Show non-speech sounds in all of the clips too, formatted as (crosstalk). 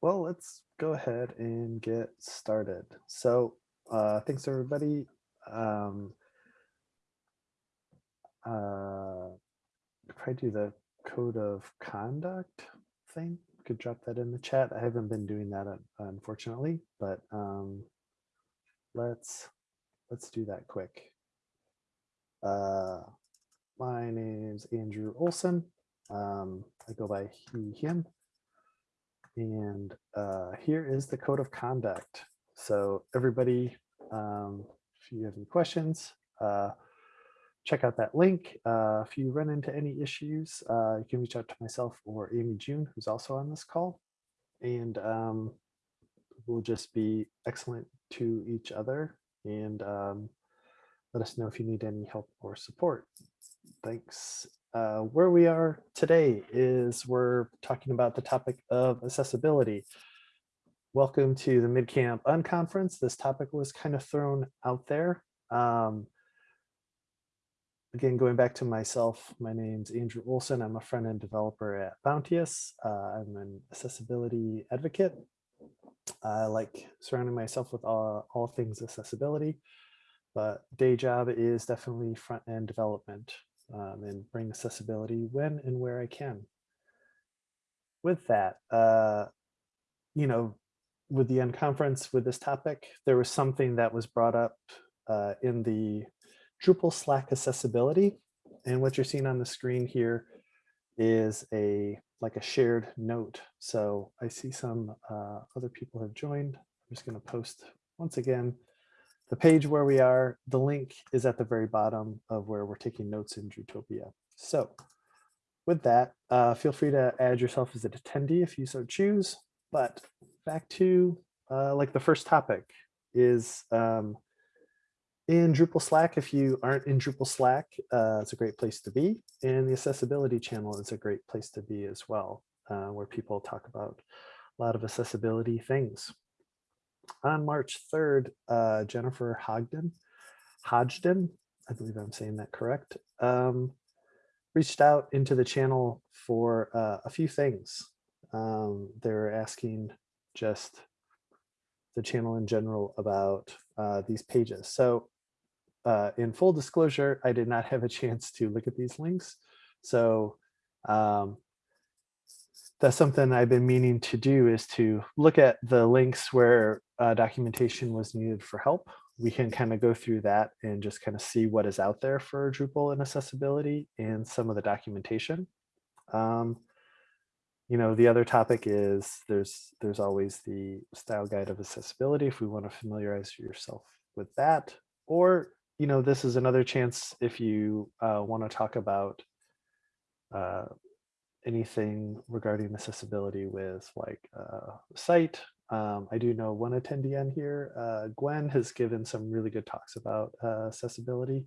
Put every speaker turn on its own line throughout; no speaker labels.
well, let's go ahead and get started. So uh, thanks everybody. Um, uh, probably do the code of conduct thing. Could drop that in the chat. I haven't been doing that uh, unfortunately, but um, let's let's do that quick. Uh, my name's Andrew Olson. Um, I go by he, him. And uh, here is the code of conduct. So everybody, um, if you have any questions, uh, check out that link. Uh, if you run into any issues, uh, you can reach out to myself or Amy June, who's also on this call. And um, we'll just be excellent to each other and um, let us know if you need any help or support. Thanks. Uh, where we are today is we're talking about the topic of accessibility. Welcome to the MidCamp Unconference. This topic was kind of thrown out there. Um, again, going back to myself, my name's Andrew Olson. I'm a front-end developer at Bounteous. Uh, I'm an accessibility advocate. I like surrounding myself with all, all things accessibility, but day job is definitely front-end development um, and bring accessibility when and where I can. With that, uh, you know, with the unconference with this topic, there was something that was brought up uh, in the Drupal Slack accessibility. And what you're seeing on the screen here is a like a shared note. So I see some uh, other people have joined. I'm just going to post once again the page where we are, the link is at the very bottom of where we're taking notes in Drutopia. So with that, uh, feel free to add yourself as an attendee if you so choose. But back to uh, like the first topic is um, in Drupal Slack. If you aren't in Drupal Slack, uh, it's a great place to be. And the accessibility channel is a great place to be as well, uh, where people talk about a lot of accessibility things on March 3rd, uh, Jennifer Hogden, Hodgdon, I believe I'm saying that correct, um, reached out into the channel for uh, a few things. Um, they were asking just the channel in general about uh, these pages. So uh, in full disclosure, I did not have a chance to look at these links. So um, that's something I've been meaning to do is to look at the links where uh, documentation was needed for help. We can kind of go through that and just kind of see what is out there for Drupal and accessibility and some of the documentation. Um, you know, the other topic is there's there's always the style guide of accessibility if we want to familiarize yourself with that. Or, you know, this is another chance if you uh, want to talk about uh, anything regarding accessibility with like uh, site. Um, I do know one attendee on here, uh, Gwen, has given some really good talks about uh, accessibility.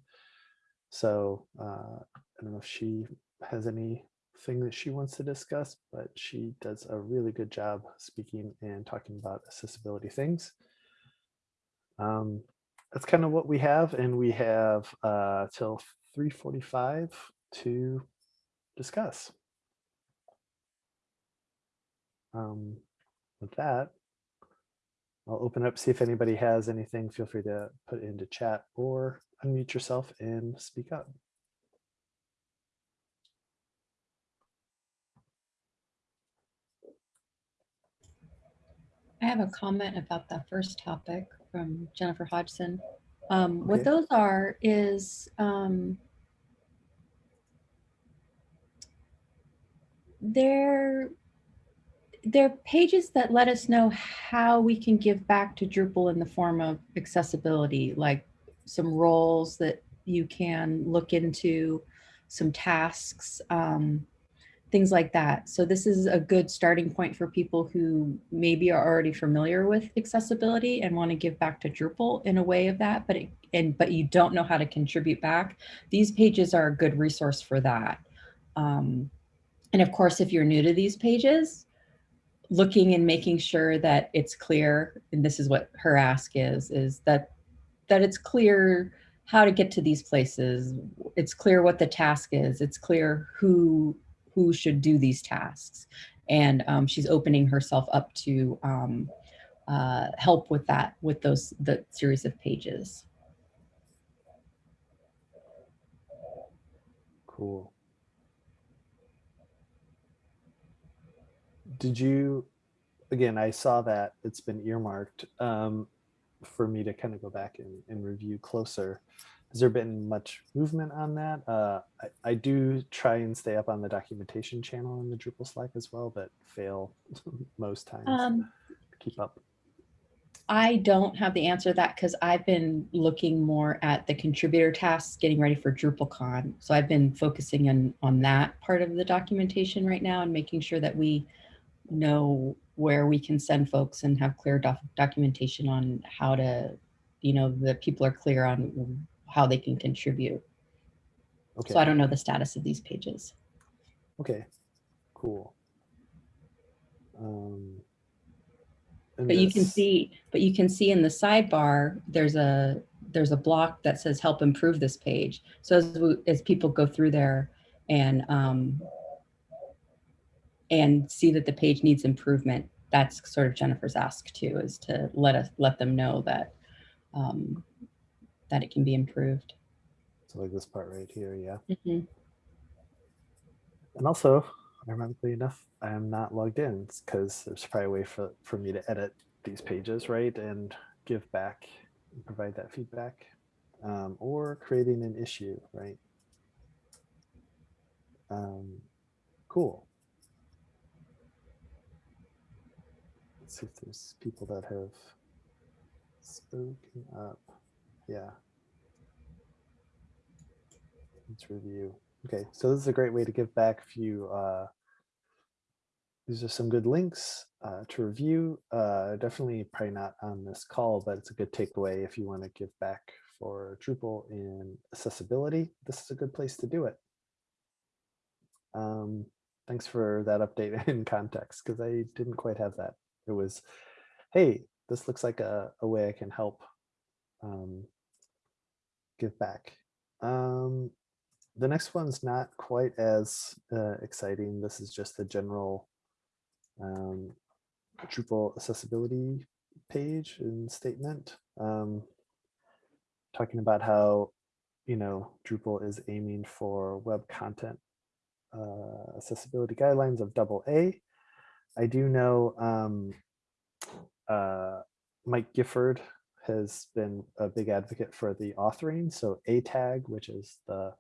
So uh, I don't know if she has anything that she wants to discuss, but she does a really good job speaking and talking about accessibility things. Um, that's kind of what we have, and we have uh, till 3.45 to discuss um, with that, I'll open up, see if anybody has anything. Feel free to put it into chat or unmute yourself and speak up.
I have a comment about that first topic from Jennifer Hodgson. Um,
okay.
What those are is um, they're they're pages that let us know how we can give back to Drupal in the form of accessibility, like some roles that you can look into, some tasks, um, things like that. So this is a good starting point for people who maybe are already familiar with accessibility and want to give back to Drupal in a way of that, but it, and but you don't know how to contribute back. These pages are a good resource for that. Um, and of course, if you're new to these pages, looking and making sure that it's clear, and this is what her ask is, is that that it's clear how to get to these places. It's clear what the task is. It's clear who who should do these tasks. And um, she's opening herself up to um, uh, help with that, with those, the series of pages.
Cool. Did you, again, I saw that it's been earmarked um, for me to kind of go back and, and review closer. Has there been much movement on that? Uh, I, I do try and stay up on the documentation channel in the Drupal Slack as well, but fail (laughs) most times
Um,
to keep up.
I don't have the answer to that because I've been looking more at the contributor tasks, getting ready for DrupalCon. So I've been focusing on, on that part of the documentation right now and making sure that we know where we can send folks and have clear doc documentation on how to, you know, the people are clear on how they can contribute.
Okay.
So I don't know the status of these pages.
Okay, cool. Um,
But you can see, but you can see in the sidebar, there's a, there's a block that says help improve this page. So as, we- as people go through there and, um, and see that the page needs improvement, that's sort of Jennifer's ask too, is to let us, let them know that, um, that it can be improved.
So like this part right here, yeah.
Mhm.
And also, ironically enough, I am not logged in because there's probably a way for, for me to edit these pages, right? And give back, and provide that feedback. Um, or creating an issue, right? Um, cool. Let's see if there's people that have spoken up. Yeah. Let's review. Okay, so this is a great way to give back if you, uh, these are some good links uh, to review. Uh, definitely probably not on this call, but it's a good takeaway if you want to give back for Drupal in accessibility. This is a good place to do it. Um, thanks for that update (laughs) in context because I didn't quite have that. It was, hey, this looks like a, a way I can help um, give back. Um, the next one's not quite as uh, exciting. This is just a general um, Drupal accessibility page and statement. Um, talking about how, you know, Drupal is aiming for web content uh, accessibility guidelines of double A. I do know um, uh, Mike Gifford has been a big advocate for the authoring. So ATAG, which is the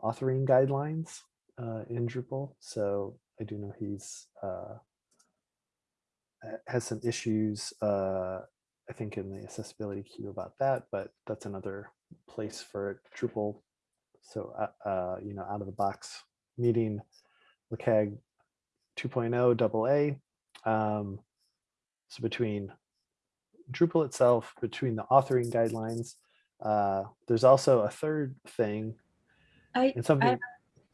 authoring guidelines uh, in Drupal. So I do know he's uh, has some issues, uh, I think in the accessibility queue about that, but that's another place for Drupal. So, uh, uh, you know, out of the box meeting WCAG 2.0 double A. Um, so between Drupal itself, between the authoring guidelines, uh, there's also a third thing
I,
and something.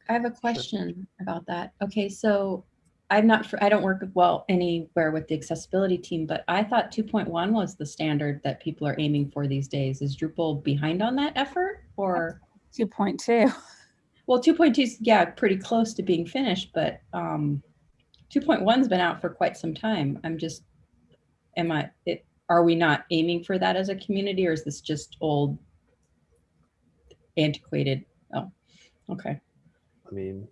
I have a question about that. Okay, so I'm not, fr- I don't work well anywhere with the accessibility team, but I thought 2.1 was the standard that people are aiming for these days. Is Drupal behind on that effort or?
2.2.
Well, 2.2 is, yeah, pretty close to being finished, but um, 2.1's been out for quite some time. I'm just, am I, it, are we not aiming for that as a community or is this just old antiquated? Oh, okay.
I mean,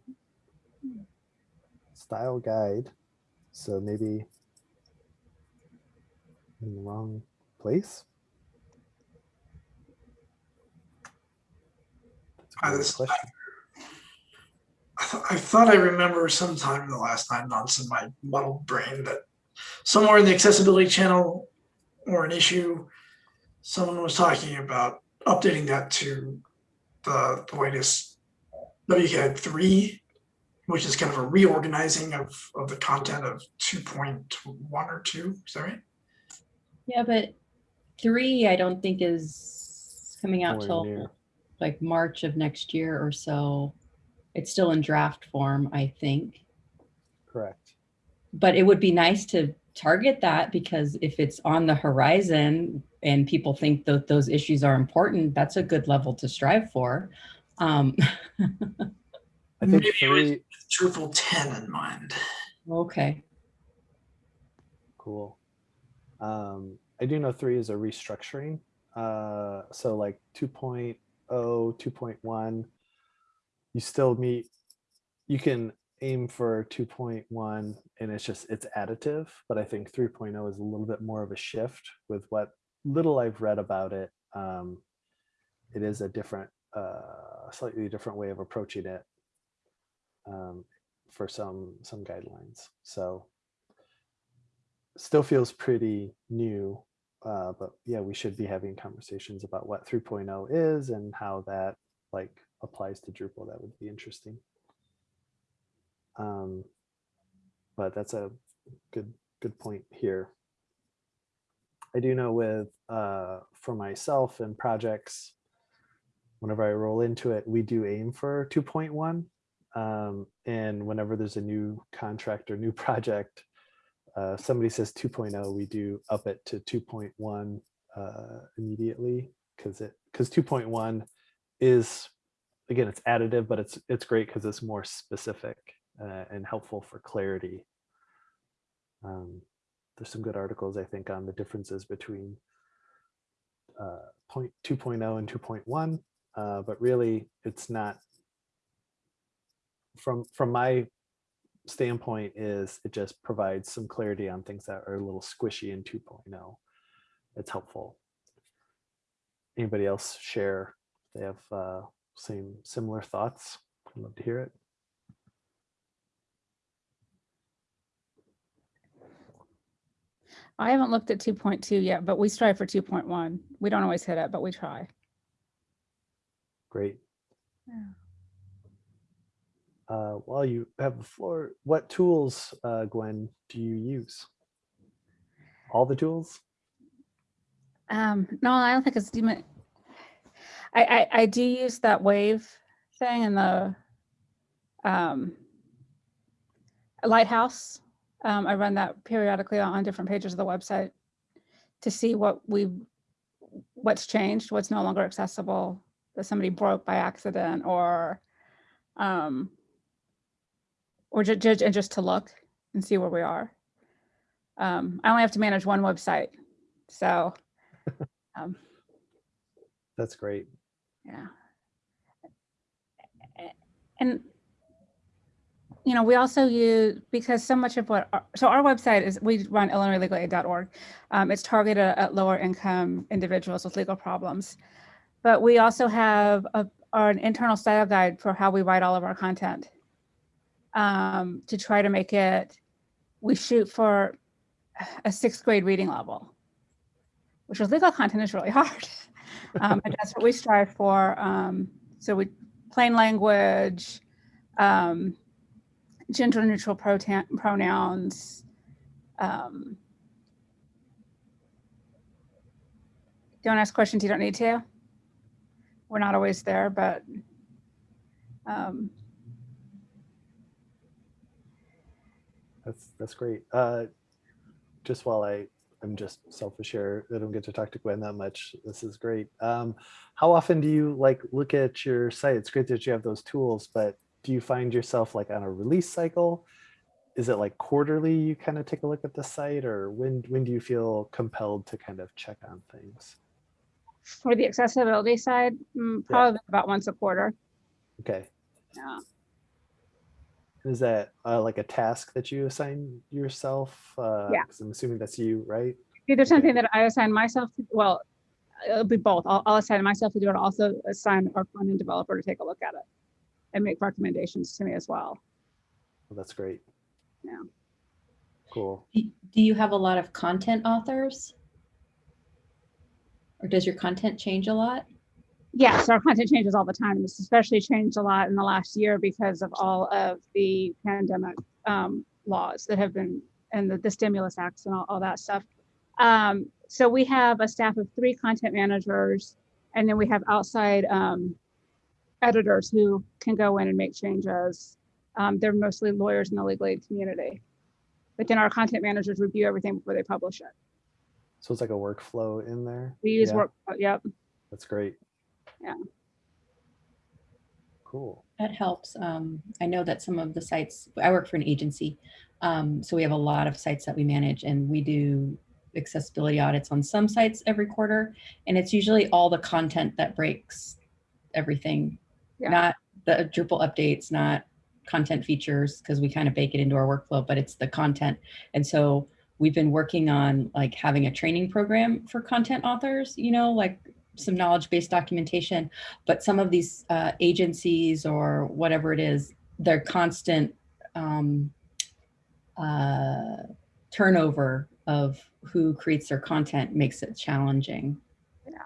style guide. So maybe in the wrong place. That's a great question.
I, th- I thought I remember sometime in the last nine months in my muddled brain that somewhere in the accessibility channel or an issue, someone was talking about updating that to the, the latest WCAG three, which is kind of a reorganizing of, of the content of two point one or two. Is that right?
Yeah, but three, I don't think is coming out
Nowhere
till
near.
like March of next year or so. It's still in draft form, I think.
Correct.
But it would be nice to target that because if it's on the horizon and people think that those issues are important, that's a good level to strive for. Um, (laughs)
I think
Maybe it was-
three,
Drupal ten in mind.
okay,
Cool. Um, I do know three is a restructuring. Uh, so like oh, 2.0, 2.1, you still meet, you can aim for 2.1 and it's just, it's additive, but I think 3.0 is a little bit more of a shift with what little I've read about it. Um, it is a different, uh, slightly different way of approaching it um, for some, some guidelines. So still feels pretty new, uh, but yeah, we should be having conversations about what 3.0 is and how that like applies to Drupal. That would be interesting. Um, but that's a good good point here. I do know with uh, for myself and projects, whenever I roll into it, we do aim for 2.1. Um, and whenever there's a new contract or new (laughs) project, uh, somebody says 2.0, we do up it to 2.1 uh, immediately because it because 2.1 is again it's additive, but it's it's great because it's more specific uh, and helpful for clarity. Um, there's some good articles I think on the differences between uh, point 2.0 and 2.1, uh, but really it's not from from my standpoint is it just provides some clarity on things that are a little squishy in 2.0. It's helpful. Anybody else share? They have uh, same similar thoughts. I'd love to hear it.
I haven't looked at 2.2 yet, but we strive for 2.1. We don't always hit it, but we try.
Great.
Yeah.
Uh, while you have the floor, what tools, uh, Gwen, do you use? All the tools?
Um, no, I don't think it's. I, I, I do use that wave thing in the um, Lighthouse. Um, I run that periodically on different pages of the website to see what we, what's changed, what's no longer accessible, that somebody broke by accident or, um, or ju- ju- and just to look and see where we are. Um, I only have to manage one website, so (laughs) um,
That's great.
yeah. And, you know, we also use, because so much of what, our- so our website is, we run illinoislegalaid.org. Um, it's targeted at lower income individuals with legal problems. But we also have a, an internal style guide for how we write all of our content. Um, to try to make it, we shoot for a sixth grade reading level, which with legal content is really (laughs) hard. Um, that's what we strive for. Um, so we plain language, um, gender neutral pronouns. Um, don't ask questions you don't need to. We're not always there, but um,
That's that's great. Uh, just while I I'm just selfish here, I don't get to talk to Gwen that much. This is great. Um, how often do you like look at your site? It's great that you have those tools, but do you find yourself like on a release cycle? Is it like quarterly you kind of take a look at the site or when when do you feel compelled to kind of check on things?
for the accessibility side, mm, probably about once a quarter.
Okay.
Yeah.
Is that uh, like a task that you assign yourself? Uh,
Yeah.
'cause I'm assuming that's you, right?
Either something that I assign myself to, well, it'll be both. I'll, I'll assign myself to do it. I'll also assign our front-end developer to take a look at it and make recommendations to me as well.
Well, that's great.
Yeah.
Cool.
Do do you have a lot of content authors? Or does your content change a lot?
Yes, our content changes all the time. It's especially changed a lot in the last year because of all of the pandemic um, laws that have been and the, the stimulus acts and all, all that stuff. Um, so we have a staff of three content managers, and then we have outside um, editors who can go in and make changes. Um, they're mostly lawyers in the legal aid community. But then our content managers review everything before they publish it.
So it's like a workflow in there.
We use
Yeah,
work, yep.
That's great.
Yeah.
Cool.
that helps. Um, I know that some of the sites, I work for an agency. Um, so we have a lot of sites that we manage and we do accessibility audits on some sites every quarter. And it's usually all the content that breaks everything,
Yeah.
not the Drupal updates, not content features, because we kind of bake it into our workflow, but it's the content. And so we've been working on like having a training program for content authors, you know, like some knowledge-based documentation, but some of these uh, agencies or whatever it is, their constant um, uh, turnover of who creates their content makes it challenging.
Yeah.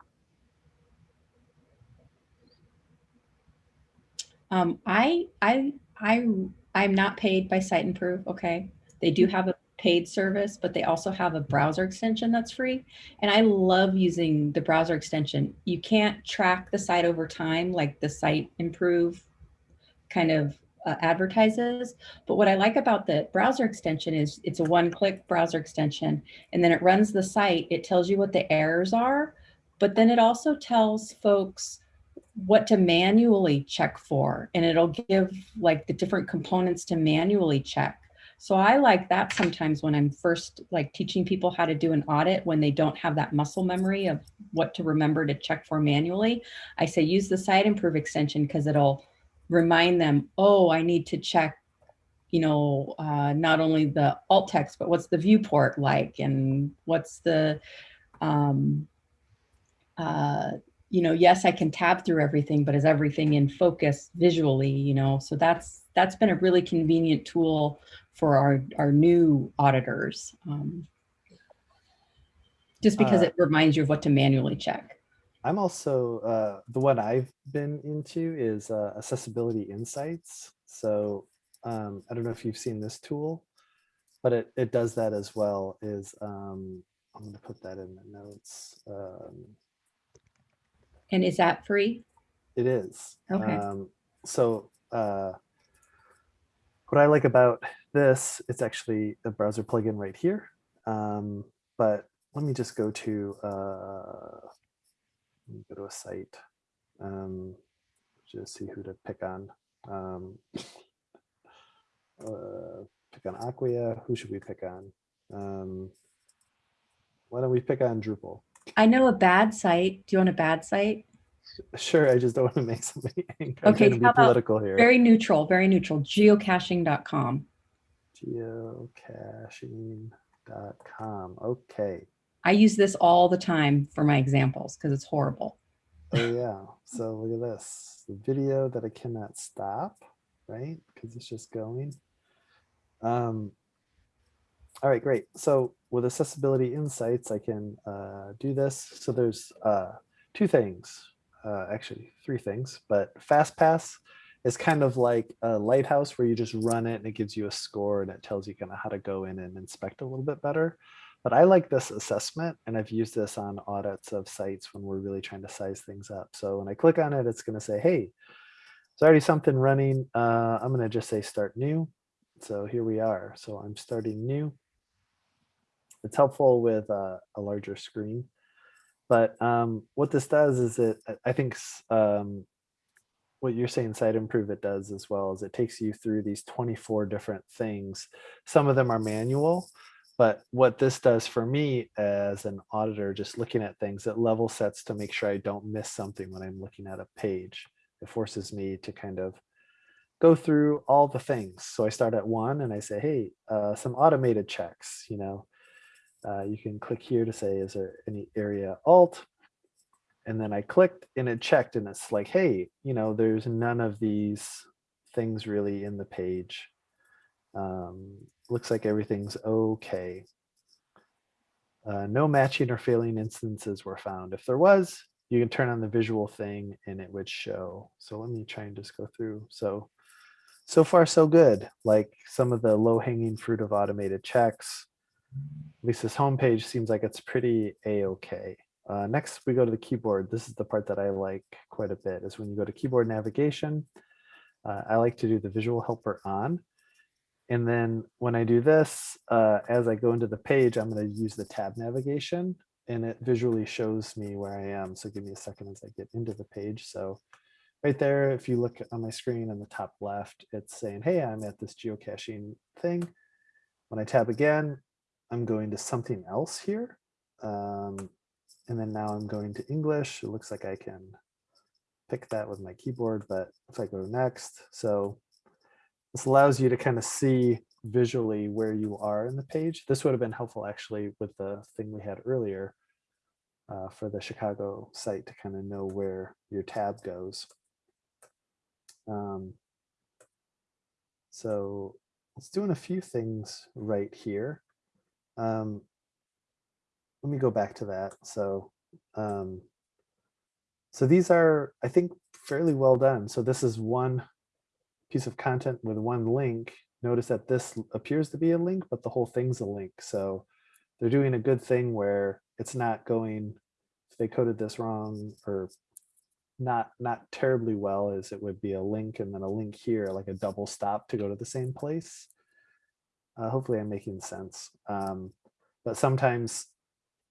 Um, I, I, I, I'm not paid by Siteimprove, okay? They do have a paid service, but they also have a browser extension that's free. And I love using the browser extension. You can't track the site over time like the Siteimprove kind of uh, advertises. But what I like about the browser extension is it's a one-click browser extension, and then it runs the site. It tells you what the errors are, but then it also tells folks what to manually check for, and it'll give like the different components to manually check. So I like that sometimes when I'm first like teaching people how to do an audit when they don't have that muscle memory of what to remember to check for manually. I say use the Siteimprove extension because it'll remind them, oh, I need to check, you know, uh, not only the alt text, but what's the viewport like and what's the, um, uh, you know, yes, I can tab through everything, but is everything in focus visually, you know? So that's that's been a really convenient tool for our, our new auditors. Um, just because
Uh,
it reminds you of what to manually check.
I'm also, uh, the one I've been into is uh, Accessibility Insights. So um, I don't know if you've seen this tool, but it, it does that as well is, um, I'm gonna put that in the notes. Um,
And is that free?
It is.
Okay.
Um, so uh, what I like about this, it's actually a browser plugin right here. Um, but let me just go to uh, go to a site. Um, just see who to pick on. Um, uh, pick on Acquia. Who should we pick on? Um, why don't we pick on Drupal?
I know a bad site. Do you want a bad site?
Sure, I just don't want to make somebody angry. (laughs) I'm
Okay,
to be political here.
Very neutral, very neutral. Geocaching.com.
geocaching.com. Okay.
I use this all the time for my examples because it's horrible.
Oh yeah. So look at this. The video that I cannot stop, right? Because it's just going. Um, all right, great. So with accessibility insights, I can uh, do this. So there's uh, two things, uh, actually three things, but FastPass is kind of like a lighthouse where you just run it and it gives you a score and it tells you kind of how to go in and inspect a little bit better. But I like this assessment and I've used this on audits of sites when we're really trying to size things up. So when I click on it, it's going to say, hey, there's already something running. Uh, I'm going to just say start new. So here we are. So I'm starting new. It's helpful with uh, a larger screen. But um, what this does is it, I think um, what you're saying Siteimprove it does as well is it takes you through these 24 different things. Some of them are manual, but what this does for me as an auditor, just looking at things, it level sets to make sure I don't miss something when I'm looking at a page. It forces me to kind of go through all the things. So I start at one and I say, hey, uh, some automated checks, you know, uh, you can click here to say, is there any area alt? And then I clicked and it checked and it's like, hey, you know, there's none of these things really in the page. Um, looks like everything's okay. Uh, no matching or failing instances were found. If there was, you can turn on the visual thing and it would show. So let me try and just go through. So, so far so good. Like some of the low hanging fruit of automated checks. At least this homepage seems like it's pretty a-okay. Uh, next, we go to the keyboard. This is the part that I like quite a bit is when you go to keyboard navigation. Uh, I like to do the visual helper on. And then when I do this, uh, as I go into the page, I'm going to use the tab navigation and it visually shows me where I am. So give me a second as I get into the page. So right there, if you look on my screen in the top left, it's saying, hey, I'm at this geocaching thing. When I tab again, I'm going to something else here. Um, and then now I'm going to English. It looks like I can pick that with my keyboard, but if I go next, so this allows you to kind of see visually where you are in the page. This would have been helpful actually with the thing we had earlier uh, for the Chicago site to kind of know where your tab goes. Um, so it's doing a few things right here. Um, let me go back to that. So, um, so these are, I think, fairly well done. So this is one piece of content with one link. Notice that this appears to be a link, but the whole thing's a link. So they're doing a good thing where it's not going, if they coded this wrong or not not terribly well as it would be a link and then a link here, like a double stop to go to the same place. Uh, hopefully I'm making sense. Um, but sometimes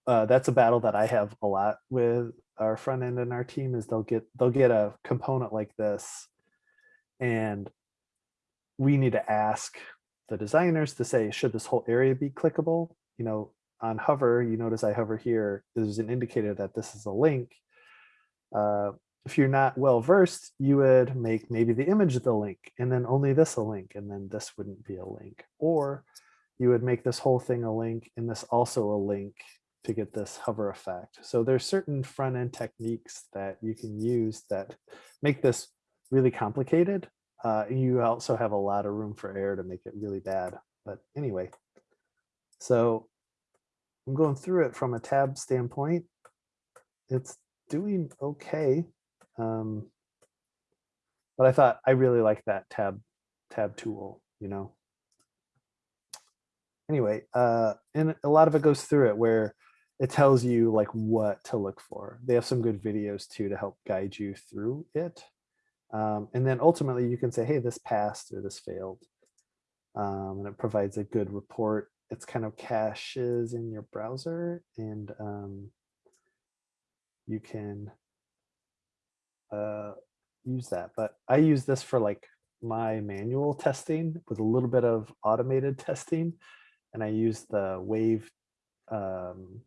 uh, that's a battle that I have a lot with our front end and our team is they'll get they'll get a component like this and we need to ask the designers to say, should this whole area be clickable? You know, on hover, you notice I hover here, there's an indicator that this is a link. Uh, if you're not well versed, you would make maybe the image the link and then only this a link and then this wouldn't be a link. Or you would make this whole thing a link and this also a link to get this hover effect. So there's certain front end techniques that you can use that make this really complicated. Uh, you also have a lot of room for error to make it really bad. But anyway, so I'm going through it from a tab standpoint. It's doing okay. Um, but I thought I really like that tab tab tool, you know. Anyway, uh, and a lot of it goes through it where it tells you like what to look for. They have some good videos too to help guide you through it. Um, and then ultimately you can say, hey, this passed or this failed. Um, and it provides a good report. It's kind of caches in your browser and um, you can uh, use that. But I use this for like my manual testing with a little bit of automated (laughs) testing. And I use the wave um,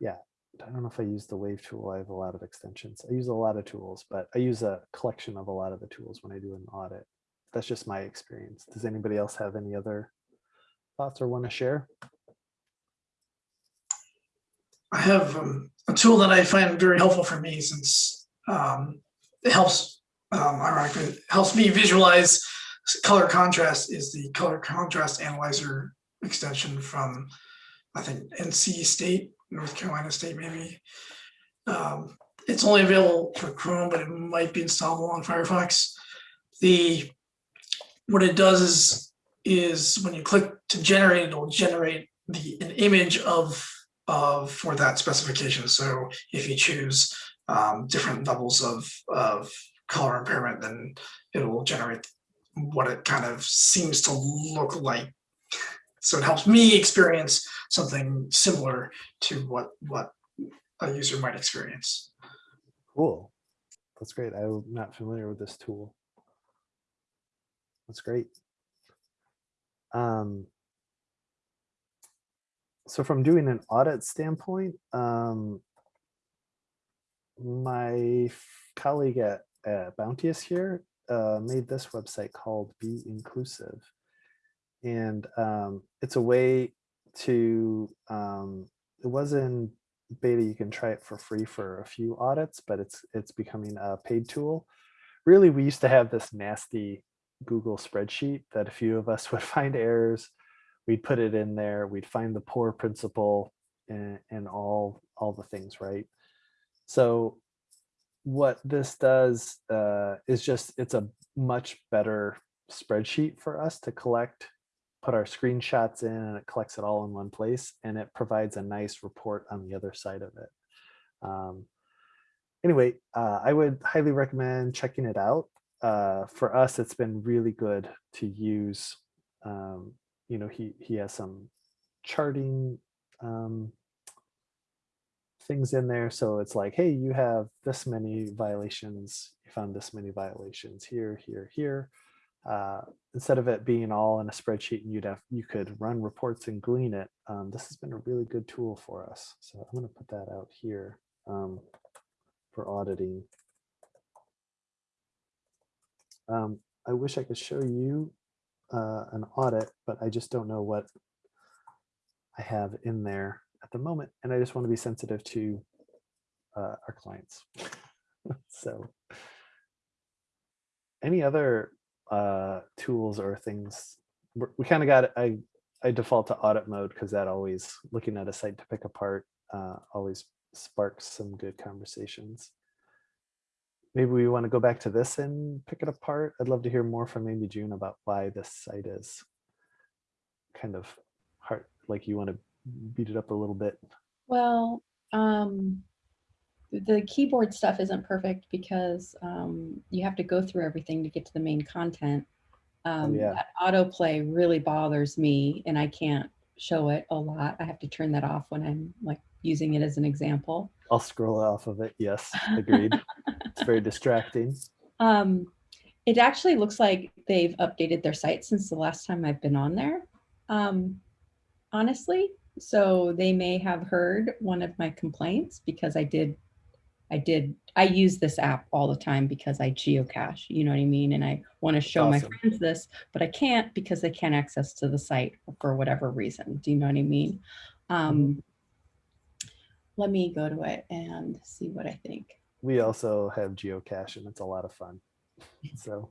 yeah, I don't know if I use the wave tool. I have a lot of extensions. I use a lot of tools, but I use a collection of a lot of the tools when I do an audit. That's just my experience. Does anybody else have any other thoughts or want to share?
I have um, a tool that I find very helpful for me since um, it helps, um, ironically, helps me visualize color contrast is the color contrast analyzer extension from, I think, NC State North Carolina State maybe. Um, it's only available for Chrome, but it might be installable on Firefox. The what it does is is when you click to generate, it will generate the an image of of for that specification. So if you choose um, different levels of of color impairment, then it will generate what it kind of seems to look like so it helps me experience something similar to what, what a user might experience.
Cool. That's great. I'm not familiar with this tool. That's great. Um, so from doing an audit standpoint, um, my colleague at, at Bounteous here uh, made this website called Be Inclusive. And um, it's a way to um, it was in beta you can try it for free for a few audits but it's it's becoming a paid tool. Really we used to have this nasty google spreadsheet that a few of us (laughs) would find errors we'd put it in there we'd find the poor principal and, and all all the things right so what this does uh, is just it's a much better spreadsheet for us to collect put our screenshots in and it collects it all in one place and it provides a nice report on the other side of it. Um, anyway, uh, I would highly recommend checking it out. Uh, for us, it's been really good to use. Um, you know, he, he has some charting um, things in there. So it's like, hey, you have this many violations. You found this many violations here, here, here. Uh, instead of it being all in a spreadsheet and you'd have, you could run reports and glean it. Um, this has been a really good tool for us. So I'm going to put that out here um, for auditing. Um, I wish I could show you uh, an audit, but I just don't know what I have in there at the moment. And I just want to be sensitive to uh, our clients. (laughs) so any other uh, tools or things, we're- kind of got, I, I default to audit mode because that always, looking at a site to pick apart, uh, always sparks some good conversations. Maybe we want to go back to this and pick it apart. I'd love to hear more from Amy June about why this site is kind of hard, like you want to beat it up a little bit.
Well, um, the keyboard stuff isn't perfect because um, you have to go through everything to get to the main content. Um,
yeah.
that autoplay really bothers me and I can't show it a lot. I have to turn that off when I'm like using it as an example.
I'll scroll off of it. Yes, agreed. (laughs) it's very distracting.
Um, it actually looks like they've updated their site since the last time I've been on there. Um, honestly, so they may have heard one of my complaints because I did, I did, I use this app all the time because I geocache, you know what I mean? And I want to show my friends this, but I can't because they can't access to the site for whatever reason. Do you know what I mean? Um, let me go to it and see what I think.
We also have geocache and it's a lot of fun. So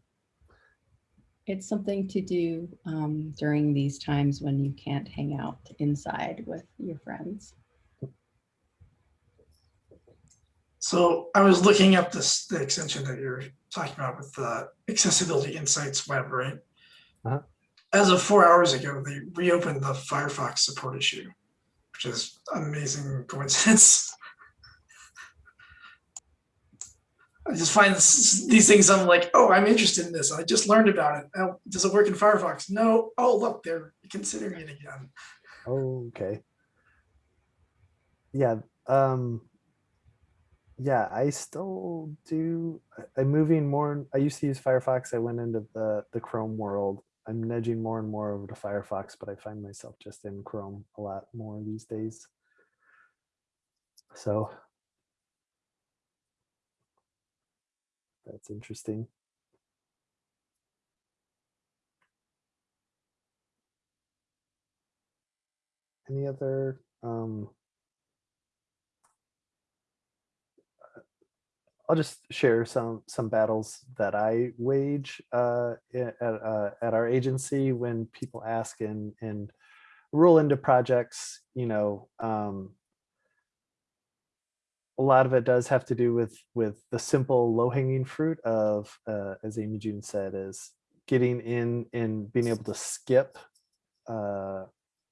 It's something to do um, during these times when you can't hang out inside with your friends.
So I was looking up this, the extension that you're talking about with the Accessibility Insights web, right?
Uh-huh.
As of four hours ago, they reopened the Firefox support issue, which is amazing coincidence. (laughs) I just find this, these things, I'm like, oh, I'm interested in this. I just learned about it. Oh, does it work in Firefox? No. Oh, look, they're considering it again.
Okay. Yeah, um, yeah, I still do, I'm moving more, I used to use Firefox, I went into the, the Chrome world. I'm nudging more and more over to Firefox, but I find myself just in Chrome a lot more these days. So. That's interesting. Any other, um, I'll just share some some battles that I wage uh, at uh, at our agency when people ask and and roll into projects. You know, um, a lot of it does have to do with with the simple low hanging fruit of, uh, as Amy June said, is getting in and being able to skip uh,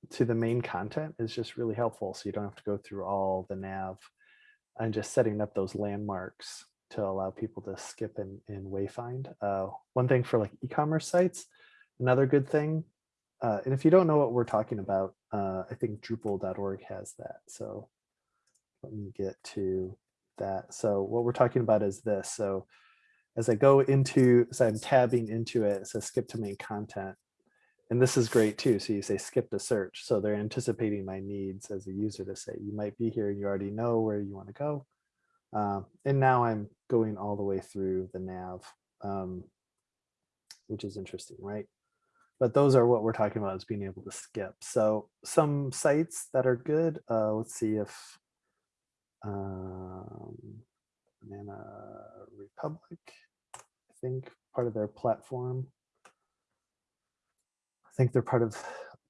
to the main content is just really helpful. So you don't have to go through all the nav and just setting up those landmarks to allow people to skip and, and wayfind. Uh, one thing for like e-commerce sites, another good thing, uh, and if you don't know what we're talking about, uh, I think Drupal.org has that. So let me get to that. So what we're talking about is this. So as I go into, as I'm tabbing into it, it says skip to main content. And this is great too. So you say skip to search. So they're anticipating my needs as a user to say, you might be here you already know where you want to go. Um, and now I'm going all the way through the nav, um, which is interesting, right? But those are what we're talking about is being able to skip. So some sites that are good, uh, let's see if um, Banana Republic, I think part of their platform. I think they're part of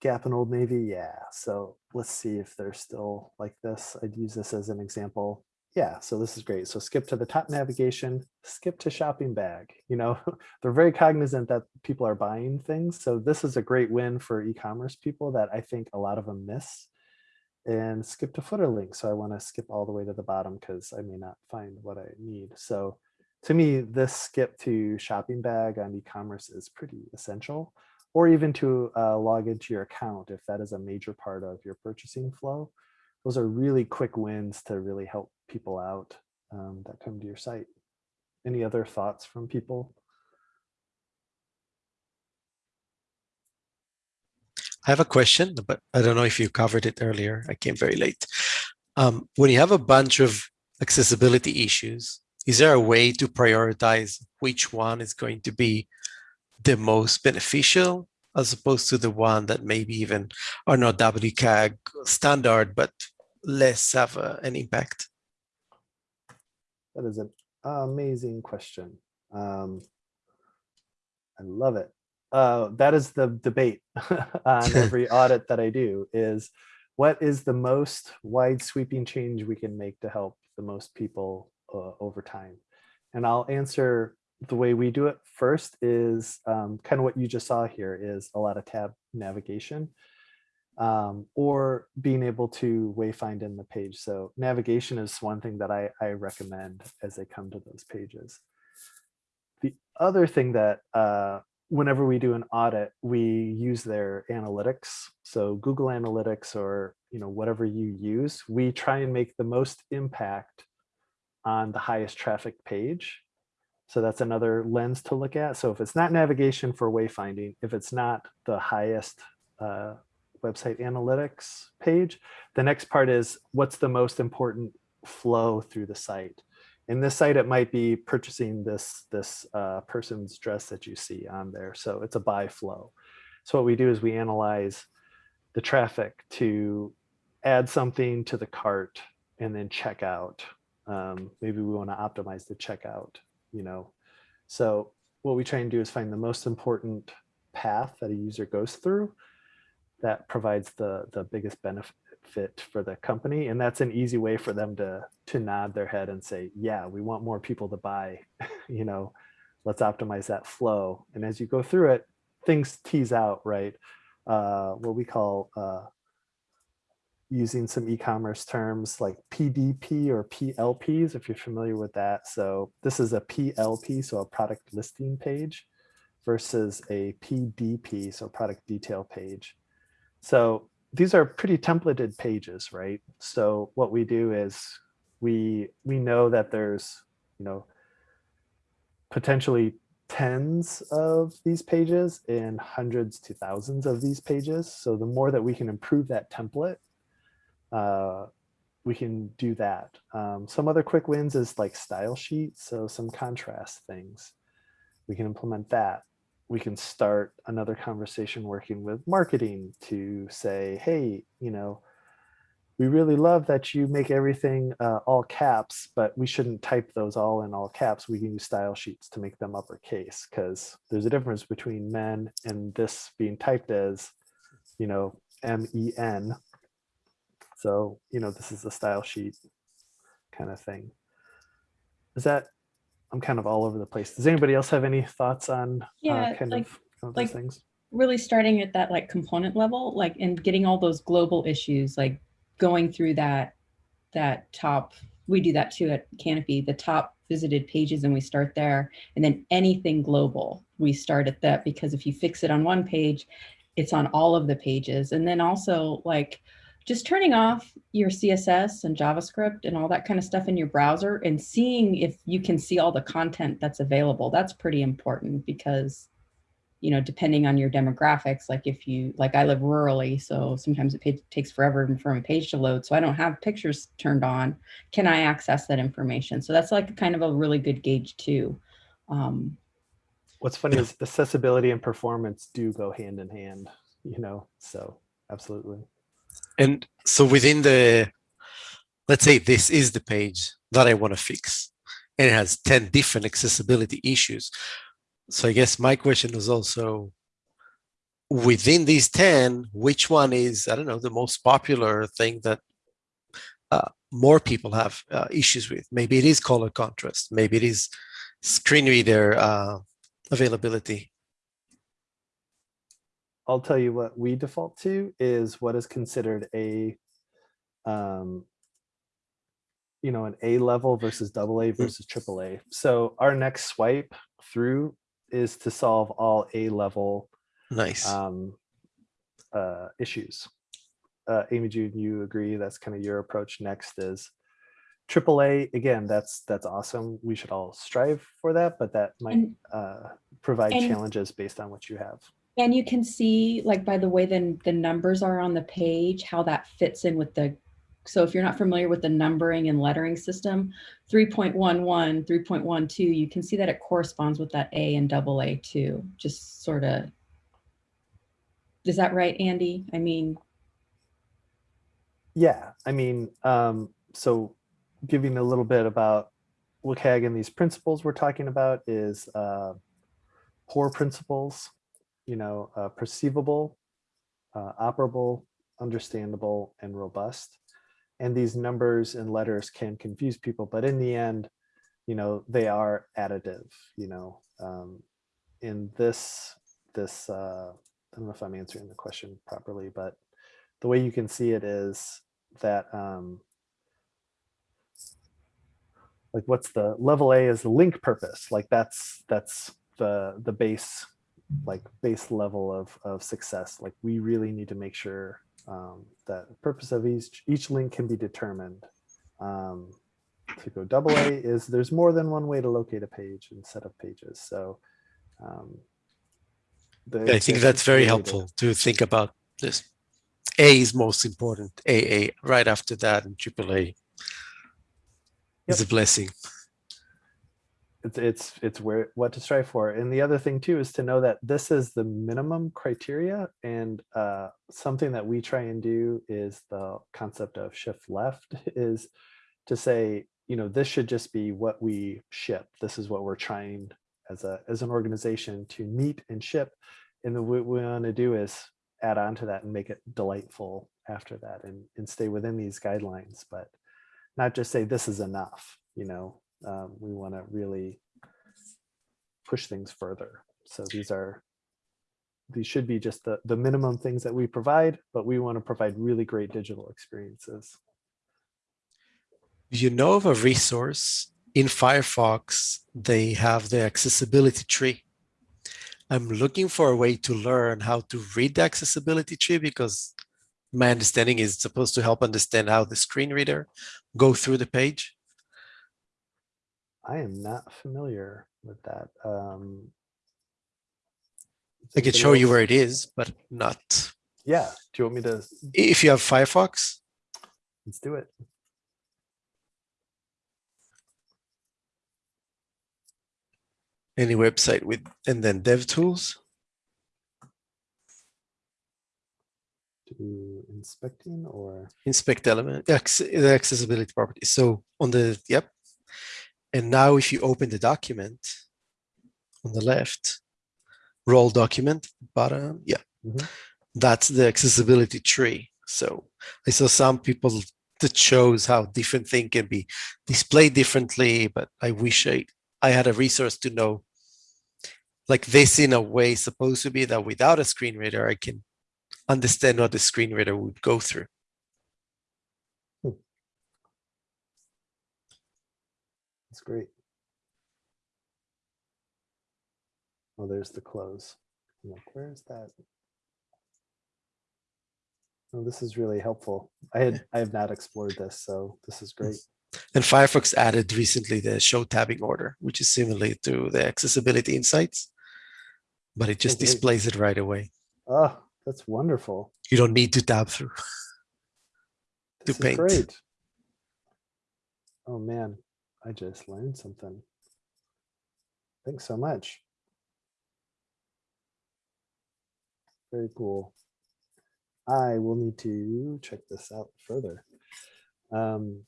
Gap and Old Navy. Yeah. So let's see if they're still like this. I'd use this as an example. Yeah. So this is great. So skip to the top navigation, skip to shopping bag. You know, (laughs) they're very cognizant that people are buying things. So this is a great win for e-commerce people that I think a lot of them miss and skip to footer link. So I want to skip all the way to the bottom because I may not find what I need. So to me, this skip to shopping bag on e-commerce is pretty essential, or even to uh, log into your account if that is a major part of your purchasing flow. those are really quick wins to really help people out um, that come to your site. Any other thoughts from people?
I have a question, but I don't know if you covered it earlier. I came very late. Um, when you have a bunch of accessibility issues, is there a way to prioritize which one is going to be the most beneficial as opposed to the one that maybe even are not WCAG standard, but less have a, an impact?
That is an amazing question. Um, I love it. Uh, that is the debate (laughs) on (laughs) every audit that I do is what is the most wide sweeping change we can make to help the most people uh, over time? And I'll answer the way we do it first is um, kind of what you just saw here is a lot of tab navigation um, or being able to wayfind in the page. So navigation is one thing that I, I recommend as they come to those pages. The other thing that uh, whenever we do an audit, we use their analytics. So Google Analytics or you know whatever you use, we try and make the most impact on the highest traffic page. So that's another lens to look at. So if it's not navigation for wayfinding, if it's not the highest uh, website analytics page, the next part is what's the most important flow through the site. In this site, it might be purchasing this, this uh, person's dress that you see on there. So it's a buy flow. So what we do is we analyze the traffic to add something to the cart and then check out. Um, maybe we want to optimize the checkout, you know. So what we try and do is find the most important path that a user goes through that provides the, the biggest benefit for the company and that's an easy way for them to to nod their head and say yeah we want more people to buy (laughs) you know? Let's optimize that flow. And as you go through it things tease out right? Uh what we call uh using some e-commerce terms like PDP or PLPs if you're familiar with that so this is a PLP so a product listing page versus a PDP so product detail page so these are pretty templated pages, right? So what we do is we we know that there's, you know, potentially tens of these pages and hundreds to thousands of these pages. So the more that we can improve that template, uh, we can do that. Um, some other quick wins is like style sheets. So some contrast things. We can implement that we can start another conversation working with marketing to say, hey, you know, we really love that you make everything uh, all caps, but we shouldn't type those all in all caps. We can use style sheets to make them uppercase because there's a difference between men and this being typed as, you know, M-E-N. So, you know, this is a style sheet kind of thing. Is that I'm kind of all over the place. Does anybody else have any thoughts on
Yeah,
uh, kind
like-
of, kind of
like-
those things?
really starting at that like component level, like and getting all those global issues, like going through that, that top, we do that too at Kanopi, the top visited pages and we start there. And then anything global, we start at that because if you fix it on one page, it's on all of the pages. And then also like just turning off your CSS and JavaScript and all that kind of stuff in your browser and seeing if you can see all the content that's available. That's pretty important because you know, depending on your demographics, like if you, like I live rurally, so sometimes it takes forever for a page to load. So I don't have pictures turned on. Can I access that information? So that's like kind of a really good gauge too. Um,
What's funny is accessibility and performance do go hand in hand, you know, so absolutely.
And so within the, let's say this is the page that I want to fix, and it has 10 different accessibility issues. So I guess my question is also, within these 10, which one is, I don't know, the most popular thing that uh, more people have uh, issues with? Maybe it is color contrast, maybe it is screen reader uh, availability.
I'll tell you what we default to is what is considered a, um, you know, an A level versus double A versus triple A. So our next swipe through is to solve all A level
Nice.
um, uh, issues. uh, Amy June, you agree, that's kind of your approach next is AAA, again, that's, that's awesome. We should all strive for that, but that might
And-
uh, provide
and-
challenges based on what you have.
And you can see like by the way then the numbers are on the page, how that fits in with the, so if you're not familiar with the numbering and lettering system, 3.11, 3.12, you can see that it corresponds with that A and double A too, just sort of. Is that right, Andy? I mean,
Yeah, I mean, um, so giving a little bit about WCAG and these principles we're talking about is uh, core principles, you know, uh, perceivable, uh, operable, understandable, and robust. And these numbers and letters can confuse people, but in the end, you know, they are additive, you know. Um, in this, this, uh, I don't know if I'm answering the question properly, but the way you can see it is that um, like what's the level A is the link purpose like that's that's the the base like base level of of success like we really need to make sure um, that the purpose of each each link can be determined um, to go double A is there's more than one way to locate a page and set of pages so um, the-
I think that's very helpful to think about this. A is most important. AA right after that, and AAA is a blessing.
It's it's it's where what to strive for. And the other thing too is to know that this is the minimum criteria and uh something that we try and do is the concept of shift left (laughs) is to say you know this should just be what we ship. This is what we're trying as a as an organization to meet and ship. And then what we want to do is add on to that and make it delightful after that and and stay within these guidelines but not just say this is enough you know um, we want to really push things further. So these are, these should be just the, the minimum things that we provide, but we want to provide really great digital experiences.
You know of a resource in Firefox? They have the accessibility tree. I'm looking for a way to learn how to read the accessibility tree because my understanding is supposed to help understand how the screen reader go through the page.
I am not familiar with that. Um,
I
could
show you where it is, but not.
Yeah, do you want me to,
If you have Firefox,
let's do it.
any website with, and then DevTools.
Do inspecting or,
inspect element, the accessibility properties. So on the, yep. And now if you open the document on the left, role document, bottom, yeah.
Mhm.
That's the accessibility tree. So I saw some people that shows how different thing can be displayed differently, but I wish I, I had a resource to know like this in a way supposed to be that without a screen reader, I can understand what the screen reader would go through.
That's great. Oh, there's the close. I'm like, where is that? Oh, this is really helpful. I had, I have not explored this, so this is great.
And Firefox added recently the show tabbing order, which is similar to the accessibility insights, but it just oh,
great.
displays it right away.
Oh, that's wonderful.
You don't need to tab through. (laughs) To
This is
paint.
great. Oh, man, I just learned something. Thanks so much. Very cool. I will need to check this out further. Um,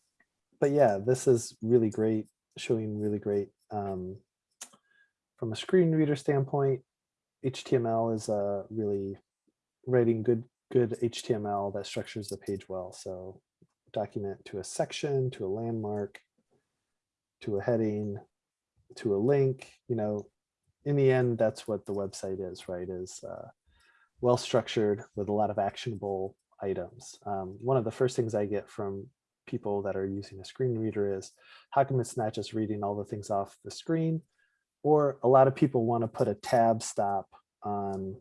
but yeah, this is really great, showing really great. Um, from a screen reader standpoint, HTML is uh, really writing good good HTML that structures the page well. So document to a section, to a landmark, to a heading, to a link, you know, in the end, that's what the website is, right? Is uh, well structured with a lot of actionable items. Um, one of the first things I get from people that are using a screen reader is how come it's not just reading all the things off the screen? Or a lot of people want to put a tab stop on,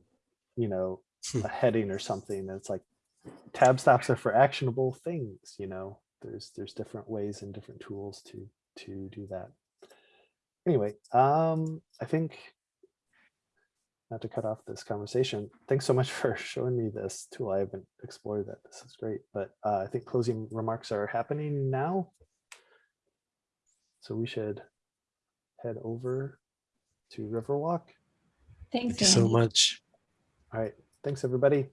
you know,
Hmm.
a heading or something. That's like, tab stops are for actionable things, you know, there's, there's different ways and different tools to, to do that. Anyway, um, I think not to cut off this conversation, thanks so much (laughs) for showing me this tool. I haven't explored that. This is great, but uh, I think closing remarks are happening now. So we should head over to Riverwalk.
Thanks,
Thank you so much.
All right, thanks, everybody.